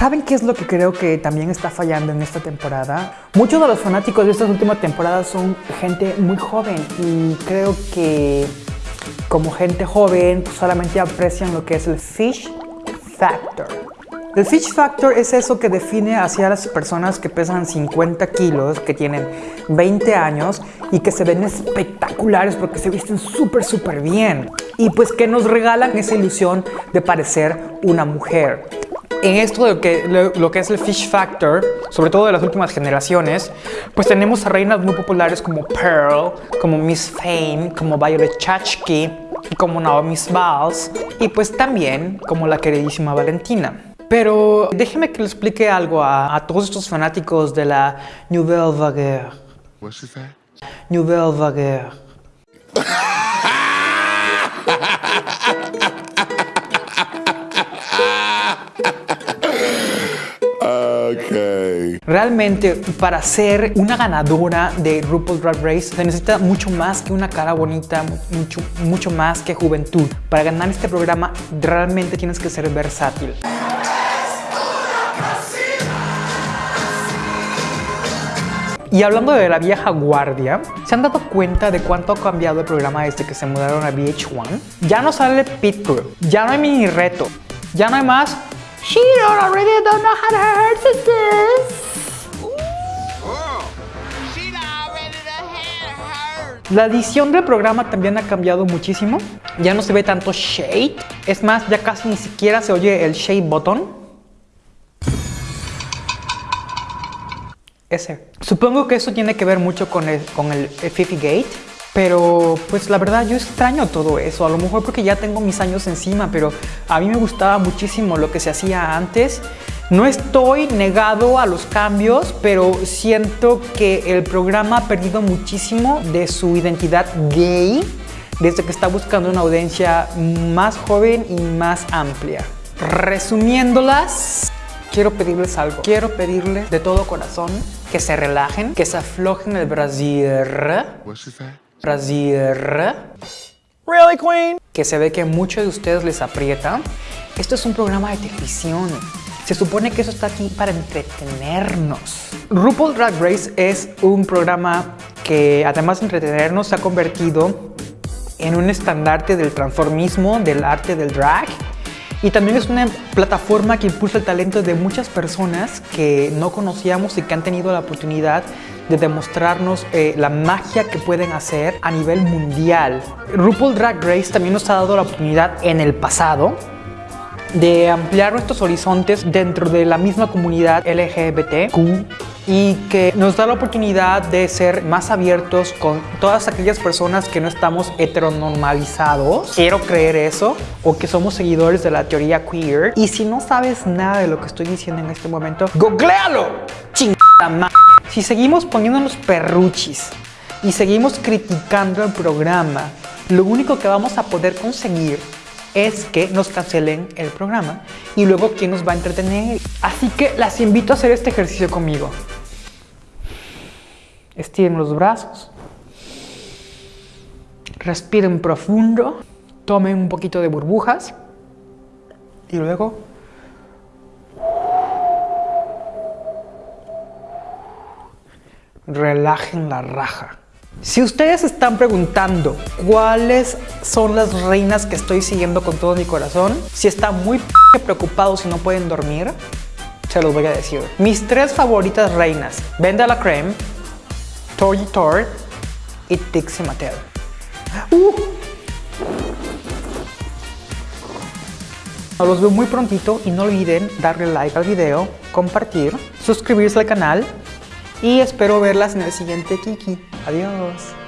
¿Saben qué es lo que creo que también está fallando en esta temporada? Muchos de los fanáticos de estas últimas temporadas son gente muy joven y creo que como gente joven solamente aprecian lo que es el fish factor. El fish factor es eso que define hacia las personas que pesan 50 kilos, que tienen 20 años y que se ven espectaculares porque se visten súper, súper bien. Y pues que nos regalan esa ilusión de parecer una mujer en esto de lo que, lo, que es el fish factor, sobre todo de las últimas generaciones, pues tenemos a reinas muy populares como Pearl, como Miss Fame, como Violet Chachki, como Naomi Smalls y pues también como la queridísima Valentina. Pero déjeme que le explique algo a, a todos estos fanáticos de la Nouvelle Vague. What's that? Nouvelle Vague. Realmente, para ser una ganadora de RuPaul's Drag Race, se necesita mucho más que una cara bonita, mucho, mucho más que juventud. Para ganar este programa, realmente tienes que ser versátil. Y hablando de la vieja guardia, ¿se han dado cuenta de cuánto ha cambiado el programa desde que se mudaron a VH1? Ya no sale Pit Crew, ya no hay mini reto, ya no hay más She don't already don't know how to hurt. La edición del programa también ha cambiado muchísimo. Ya no se ve tanto shade. Es más, ya casi ni siquiera se oye el shade button. Ese. Supongo que eso tiene que ver mucho con el, con el Fifi Gate. Pero pues la verdad yo extraño todo eso, a lo mejor porque ya tengo mis años encima, pero a mí me gustaba muchísimo lo que se hacía antes. No estoy negado a los cambios, pero siento que el programa ha perdido muchísimo de su identidad gay desde que está buscando una audiencia más joven y más amplia. Resumiéndolas, quiero pedirles algo. Quiero pedirles de todo corazón que se relajen, que se aflojen el brasier. Brasier. Really, Queen? Que se ve que muchos de ustedes les aprieta. Esto es un programa de televisión. Se supone que eso está aquí para entretenernos. RuPaul Drag Race es un programa que además de entretenernos se ha convertido en un estandarte del transformismo, del arte del drag y también es una plataforma que impulsa el talento de muchas personas que no conocíamos y que han tenido la oportunidad de demostrarnos eh, la magia que pueden hacer a nivel mundial. RuPaul Drag Race también nos ha dado la oportunidad en el pasado de ampliar nuestros horizontes dentro de la misma comunidad LGBTQ y que nos da la oportunidad de ser más abiertos con todas aquellas personas que no estamos heteronormalizados. Quiero creer eso o que somos seguidores de la teoría queer. Y si no sabes nada de lo que estoy diciendo en este momento, googlealo. Chingada Si seguimos poniéndonos perruchis y seguimos criticando el programa, lo único que vamos a poder conseguir es que nos cancelen el programa y luego quién nos va a entretener. Así que las invito a hacer este ejercicio conmigo. Estiren los brazos. Respiren profundo. Tomen un poquito de burbujas. Y luego... Relajen la raja. Si ustedes están preguntando cuáles son las reinas que estoy siguiendo con todo mi corazón, si están muy preocupados y no pueden dormir, se los voy a decir. Mis tres favoritas reinas, Venda la Creme, Tori Tort y Dixie Mattel. Uh. Los veo muy prontito y no olviden darle like al video, compartir, suscribirse al canal y espero verlas en el siguiente Kiki. Adiós.